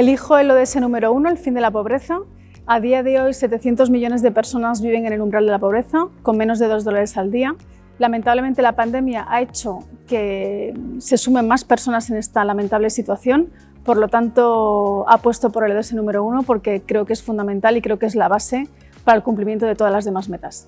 Elijo el ODS número uno, el fin de la pobreza. A día de hoy, 700 millones de personas viven en el umbral de la pobreza, con menos de 2 dólares al día. Lamentablemente, la pandemia ha hecho que se sumen más personas en esta lamentable situación, por lo tanto, apuesto por el ODS número uno porque creo que es fundamental y creo que es la base para el cumplimiento de todas las demás metas.